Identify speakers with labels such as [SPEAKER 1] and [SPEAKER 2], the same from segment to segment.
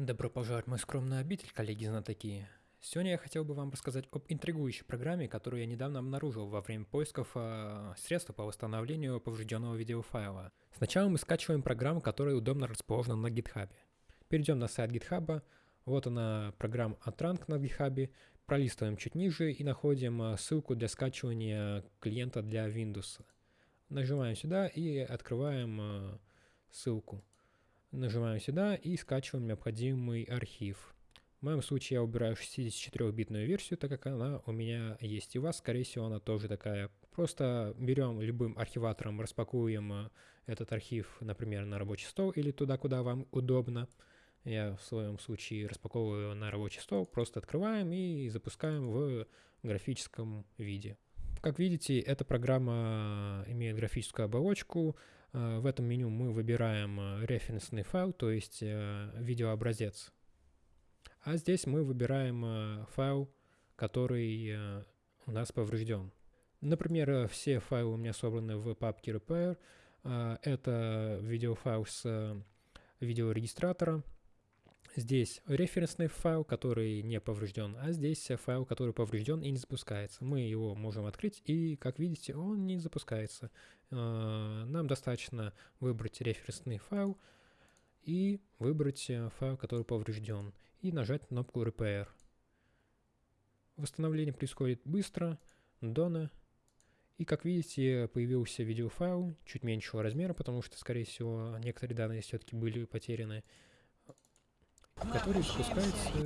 [SPEAKER 1] Добро пожаловать в мой скромный обитель, коллеги-знатоки. Сегодня я хотел бы вам рассказать об интригующей программе, которую я недавно обнаружил во время поисков э, средств по восстановлению поврежденного видеофайла. Сначала мы скачиваем программу, которая удобно расположена на GitHub. Перейдем на сайт GitHub, вот она программа Atrank на GitHub, пролистываем чуть ниже и находим э, ссылку для скачивания клиента для Windows. Нажимаем сюда и открываем э, ссылку. Нажимаем сюда и скачиваем необходимый архив. В моем случае я убираю 64-битную версию, так как она у меня есть. И у вас, скорее всего, она тоже такая. Просто берем любым архиватором, распакуем э, этот архив, например, на рабочий стол или туда, куда вам удобно. Я в своем случае распаковываю на рабочий стол, просто открываем и запускаем в графическом виде. Как видите, эта программа имеет графическую оболочку. Э, в этом меню мы выбираем э, референсный файл, то есть э, видеообразец. А здесь мы выбираем файл, который у нас поврежден. Например, все файлы у меня собраны в папке repair. Это видеофайл с видеорегистратора. Здесь референсный файл, который не поврежден, а здесь файл, который поврежден и не запускается. Мы его можем открыть, и, как видите, он не запускается. А, нам достаточно выбрать референсный файл и выбрать э, файл, который поврежден, и нажать кнопку Repair. Восстановление происходит быстро, дона. И как видите, появился видеофайл чуть меньшего размера, потому что, скорее всего, некоторые данные все-таки были потеряны который запускается и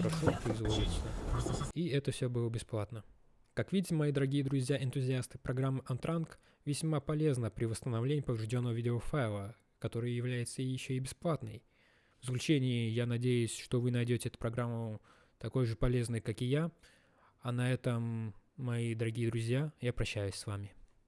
[SPEAKER 1] хорошо производится. И это все было бесплатно. Как видите, мои дорогие друзья-энтузиасты, программа Antrank весьма полезна при восстановлении поврежденного видеофайла, который является еще и бесплатной. В заключении, я надеюсь, что вы найдете эту программу такой же полезной, как и я. А на этом, мои дорогие друзья, я прощаюсь с вами.